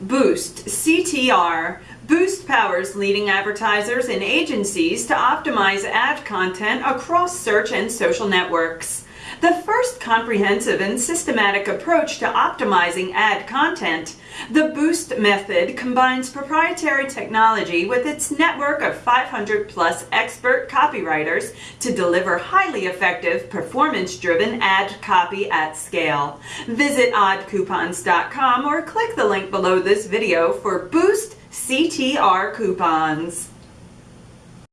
Boost, CTR. Boost powers leading advertisers and agencies to optimize ad content across search and social networks. The first comprehensive and systematic approach to optimizing ad content, the Boost method combines proprietary technology with its network of 500 plus expert copywriters to deliver highly effective, performance driven ad copy at scale. Visit oddcoupons.com or click the link below this video for Boost CTR coupons.